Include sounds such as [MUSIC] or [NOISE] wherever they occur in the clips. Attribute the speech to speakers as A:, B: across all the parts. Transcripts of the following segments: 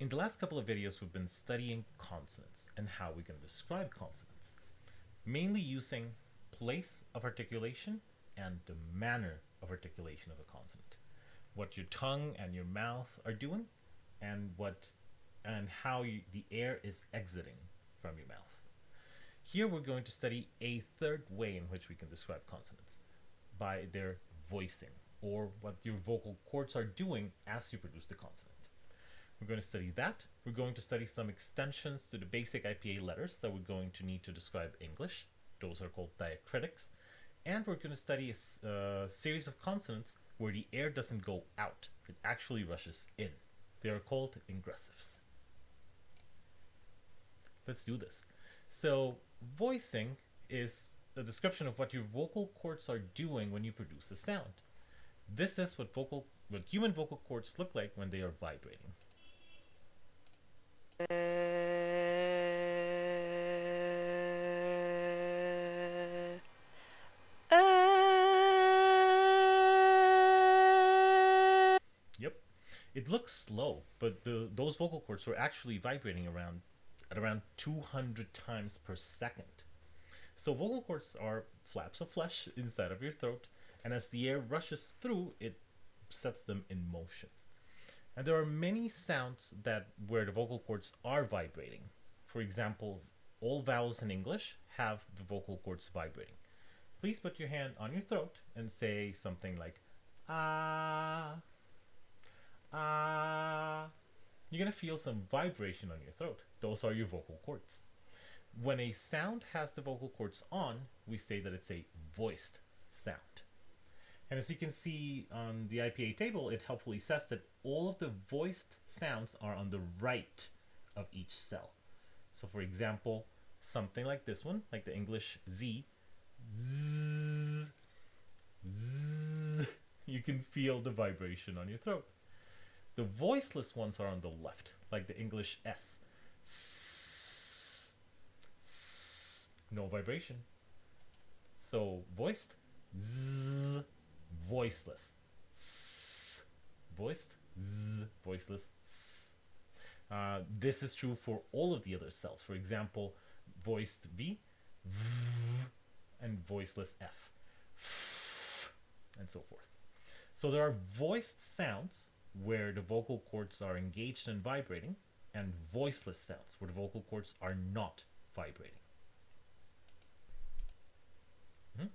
A: In the last couple of videos, we've been studying consonants and how we can describe consonants, mainly using place of articulation and the manner of articulation of a consonant. What your tongue and your mouth are doing and what and how you, the air is exiting from your mouth. Here we're going to study a third way in which we can describe consonants by their voicing or what your vocal cords are doing as you produce the consonant. We're going to study that. We're going to study some extensions to the basic IPA letters that we're going to need to describe English. Those are called diacritics. And we're going to study a uh, series of consonants where the air doesn't go out, it actually rushes in. They are called ingressives. Let's do this. So voicing is a description of what your vocal cords are doing when you produce a sound. This is what vocal what human vocal cords look like when they are vibrating. Uh, yep. It looks slow, but the, those vocal cords were actually vibrating around at around 200 times per second. So vocal cords are flaps of flesh inside of your throat, and as the air rushes through, it sets them in motion. And there are many sounds that where the vocal cords are vibrating. For example, all vowels in English have the vocal cords vibrating. Please put your hand on your throat and say something like ah, ah. You're going to feel some vibration on your throat. Those are your vocal cords. When a sound has the vocal cords on, we say that it's a voiced sound. And as you can see on the IPA table, it helpfully says that all of the voiced sounds are on the right of each cell. So for example, something like this one, like the English Z, zzz, zzz, you can feel the vibration on your throat. The voiceless ones are on the left, like the English S. S, s, no vibration. So voiced, z, voiceless. S, voiced, z, voiceless. S. Uh, this is true for all of the other cells. For example, voiced V, v and voiceless F, f, and so forth. So there are voiced sounds where the vocal cords are engaged and vibrating, and voiceless sounds where the vocal cords are not vibrating. Mm -hmm.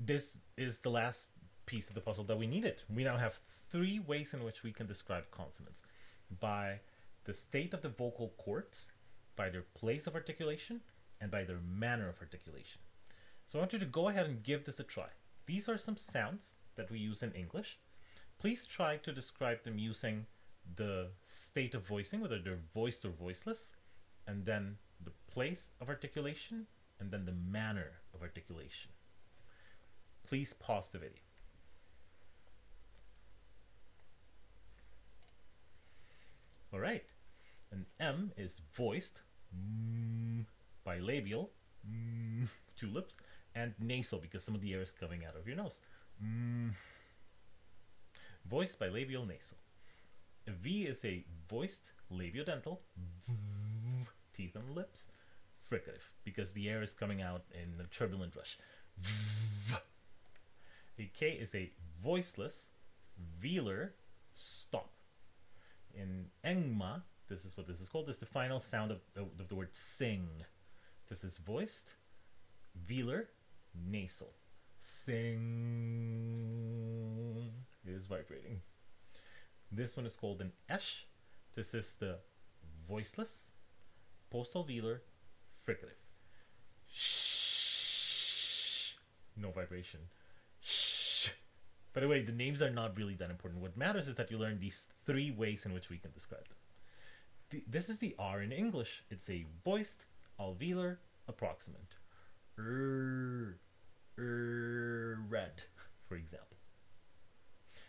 A: This is the last piece of the puzzle that we needed. We now have three ways in which we can describe consonants. By the state of the vocal cords, by their place of articulation, and by their manner of articulation. So I want you to go ahead and give this a try. These are some sounds that we use in English Please try to describe them using the state of voicing, whether they're voiced or voiceless, and then the place of articulation, and then the manner of articulation. Please pause the video. All right, an M is voiced, mm, bilabial, mm, two lips, and nasal because some of the air is coming out of your nose. Mm voiced bilabial nasal. A V is a voiced labiodental, teeth and lips, fricative, because the air is coming out in a turbulent rush. A K is a voiceless, velar, stop. In Engma, this is what this is called, this is the final sound of, of the word sing. This is voiced, velar, nasal. Sing is vibrating. This one is called an esh. This is the voiceless postalveolar, fricative. Shh. No vibration. By the way, the names are not really that important. What matters is that you learn these three ways in which we can describe them. The, this is the R in English. It's a voiced alveolar approximant. Red, for example.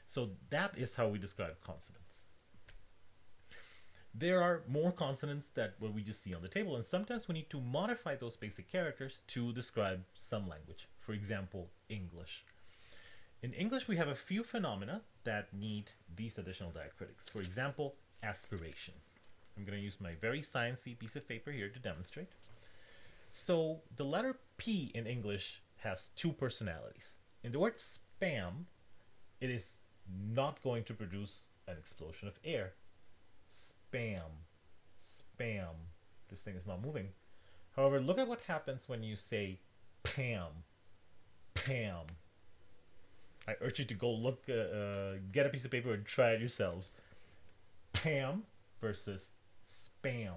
A: So that is how we describe consonants. There are more consonants that what we just see on the table, and sometimes we need to modify those basic characters to describe some language. For example, English. In English, we have a few phenomena that need these additional diacritics. For example, aspiration. I'm going to use my very sciencey piece of paper here to demonstrate. So the letter P in English has two personalities. In the word spam, it is not going to produce an explosion of air. Spam, spam. This thing is not moving. However, look at what happens when you say Pam, Pam. I urge you to go look, uh, uh, get a piece of paper and try it yourselves. Pam versus spam.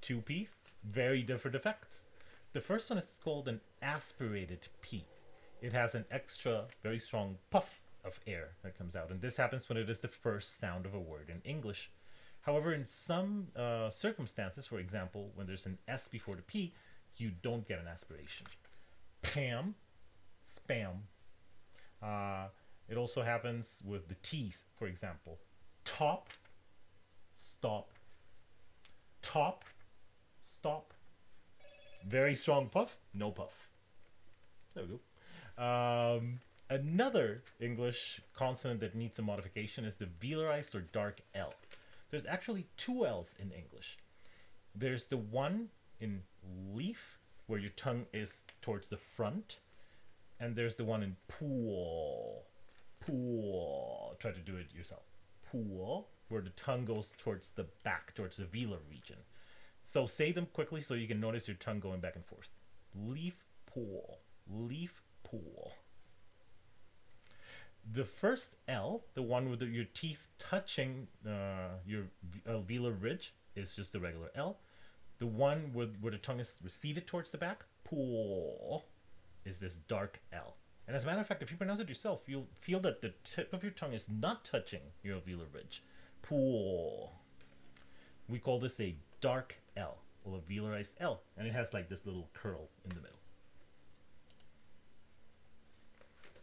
A: Two piece, very different effects. The first one is called an aspirated P. It has an extra, very strong puff of air that comes out, and this happens when it is the first sound of a word in English. However, in some uh, circumstances, for example, when there's an S before the P, you don't get an aspiration. Pam, spam. Uh, it also happens with the T's, for example. Top, stop. Top, stop. Very strong puff, no puff. There we go. Um, another English consonant that needs a modification is the velarized or dark L. There's actually two L's in English. There's the one in leaf, where your tongue is towards the front, and there's the one in pool. Pool. Try to do it yourself. Pool, where the tongue goes towards the back, towards the velar region. So say them quickly so you can notice your tongue going back and forth. Leaf pool. Leaf pool. The first L, the one with the, your teeth touching uh, your velar ridge, is just the regular L. The one with, where the tongue is receded towards the back, pool, is this dark L. And as a matter of fact, if you pronounce it yourself, you'll feel that the tip of your tongue is not touching your alveolar ridge. Pool. We call this a dark L, or a velarized L, and it has like this little curl in the middle.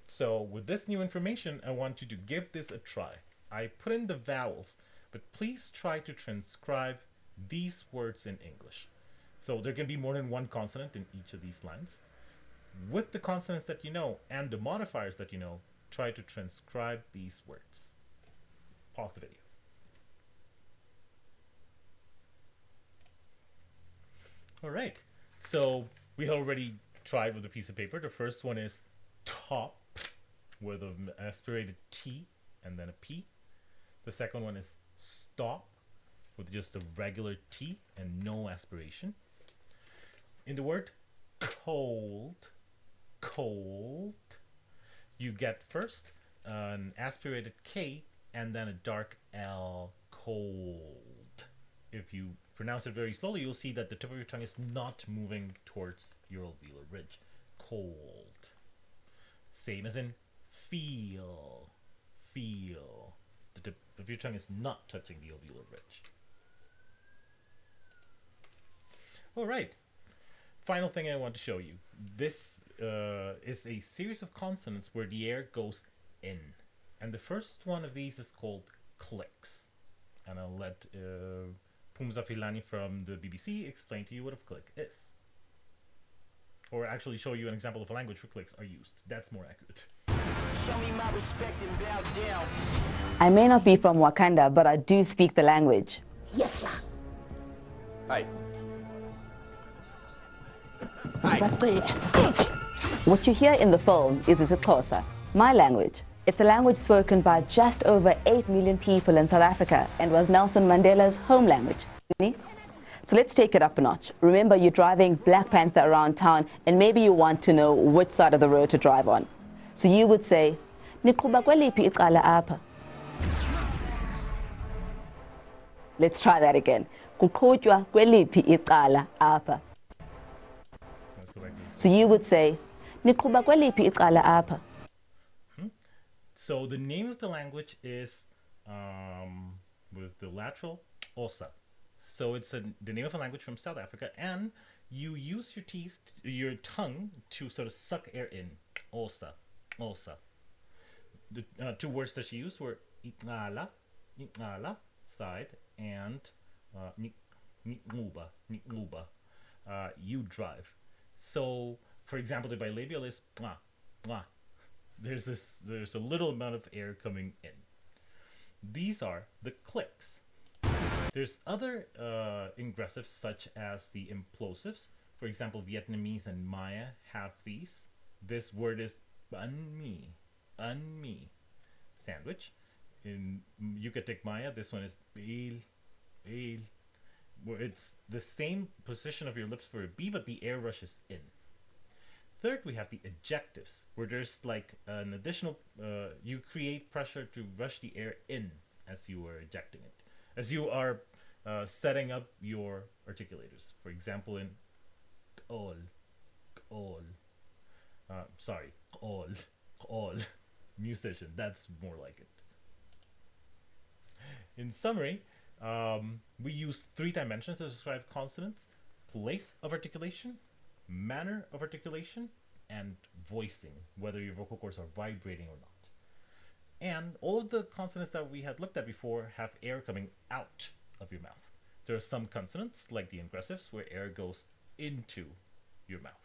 A: So with this new information, I want you to give this a try. I put in the vowels, but please try to transcribe these words in English. So there can be more than one consonant in each of these lines. With the consonants that you know and the modifiers that you know, try to transcribe these words. Pause the video. All right, so we already tried with a piece of paper. The first one is top with an aspirated T and then a P. The second one is stop with just a regular T and no aspiration. In the word cold, cold, you get first an aspirated K and then a dark L, cold. If you pronounce it very slowly, you'll see that the tip of your tongue is not moving towards your alveolar ridge. Cold. Same as in feel, feel. The tip of your tongue is not touching the alveolar ridge. All right. Final thing I want to show you. This uh, is a series of consonants where the air goes in. And the first one of these is called clicks. And I'll let uh, Phumza Philani from the BBC explain to you what a click is. Or actually show you an example of a language where clicks are used. That's more accurate.
B: I may not be from Wakanda, but I do speak the language.
C: Yes, sir.
D: Hey.
B: What you hear in the film is isiXhosa, my language. It's a language spoken by just over 8 million people in South Africa and was Nelson Mandela's home language. So let's take it up a notch. Remember, you're driving Black Panther around town and maybe you want to know which side of the road to drive on. So you would say, Niqhuba kweliphi icala apha? Let's try that again. Kuqhutywa kweliphi icala apha?
A: Let's go back to
B: So you would say, Niqhuba kweliphi icala apha?
A: So the name of the language is um, with the lateral osa. So it's a, the name of a language from South Africa, and you use your teeth, your tongue, to sort of suck air in. Osa, osa. The uh, two words that she used were itala, itala, side, and uh, nikmuba. Uh, you drive. So, for example, the bilabial is mwah, mwah. There's this. There's a little amount of air coming in. These are the clicks. There's other uh, ingressives such as the implosives. For example, Vietnamese and Maya have these. This word is banh mi, banh mi, sandwich. In Yucatec Maya, this one is bil, bil, where it's the same position of your lips for a B, but the air rushes in. Third, we have the ejectives, where there's like an additional, uh, you create pressure to rush the air in as you are ejecting it, as you are uh, setting up your articulators. For example, in all, all, uh, sorry, all, all, [LAUGHS] musician, that's more like it. In summary, um, we use three dimensions to describe consonants place of articulation, manner of articulation, and voicing, whether your vocal cords are vibrating or not. And all of the consonants that we had looked at before have air coming out of your mouth. There are some consonants, like the ingressives, where air goes into your mouth.